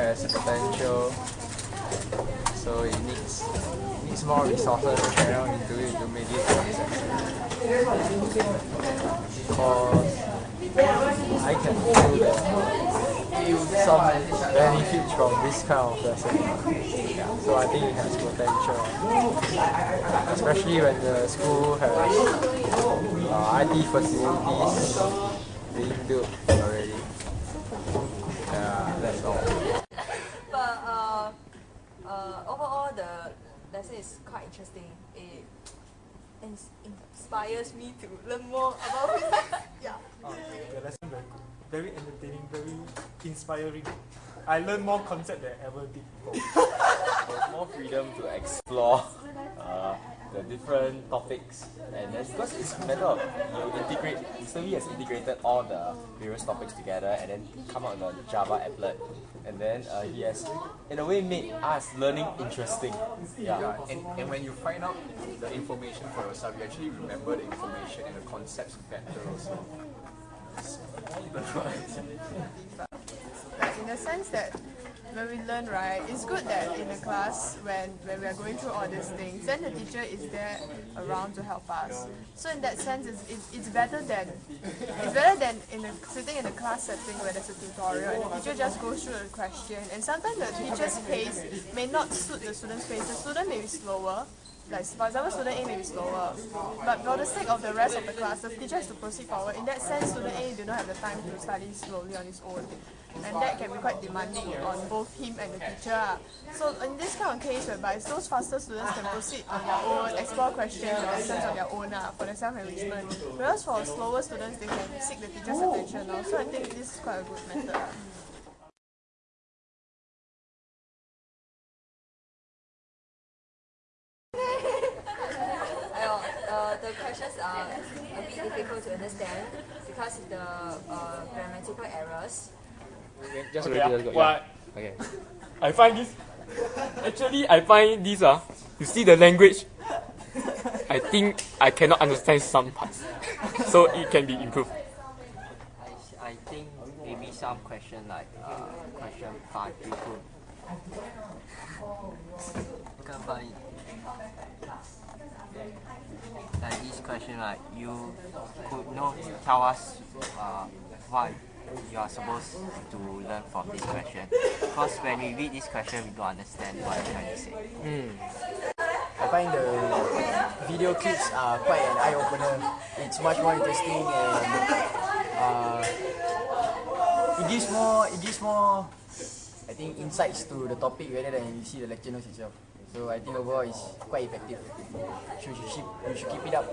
has potential, so it needs needs more resources channel into it to make it successful. Because I can feel that some benefits from this kind of lesson. So I think it has potential, especially when the school has uh, IT facilities being built already. Yeah, that's all. But uh, uh, overall, the lesson is quite interesting. It ins- inspires me to learn more about physics. yeah. Oh, The lesson very good, very entertaining, very inspiring. I learned more concept than I ever did before. There's more freedom to explore uh, the different topics, and then because it's a matter of you integrate. Mr. Lee has integrated all the various topics together, and then come out with a Java applet, and then uh, he has, in a way, made us learning interesting. Yeah, Yeah. and, and when you find out the information for yourself, you actually remember the information and the concepts better also. Like in the sense that when we learn, right, it's good that in a class when, when we are going through all these things, then the teacher is there around to help us. So in that sense, it's, it's, better than it's better than in a, sitting in a class setting where there's a tutorial and the teacher just goes through a question. And sometimes the teacher's pace may not suit the student's pace. The student may be slower. Like for example, student A may be slower, but for the sake of the rest of the class, the teacher has to proceed forward. In that sense, student A do not have the time to study slowly on his own, and that can be quite demanding on both him and the teacher. So in this kind of case, whereby those faster students can proceed on their own, explore questions and lessons on their own ah, for their self-enrichment, whereas for slower students, they can seek the teacher's attention. ah. So I think this is quite a good method. ah. Uh, uh, the questions are a bit difficult to understand because of the uh, grammatical errors. Just Okay, ready, let's go. what Yeah. Okay. I find this. Actually, I find this. Ah, you see the language. I think I cannot understand some parts, so it can be improved. I, s- I think maybe some question like uh, question five you could can't find it. Like this question like you could know tell us uh, what you are supposed to learn from this question. Because when we read this question we don't understand what you're trying to say. I find the video clips are quite an eye opener. It's much more interesting and uh, it gives more it gives more I think insights to the topic rather than you see the lecture notes itself. So I think overall it's quite effective. You should, should, you should keep it up.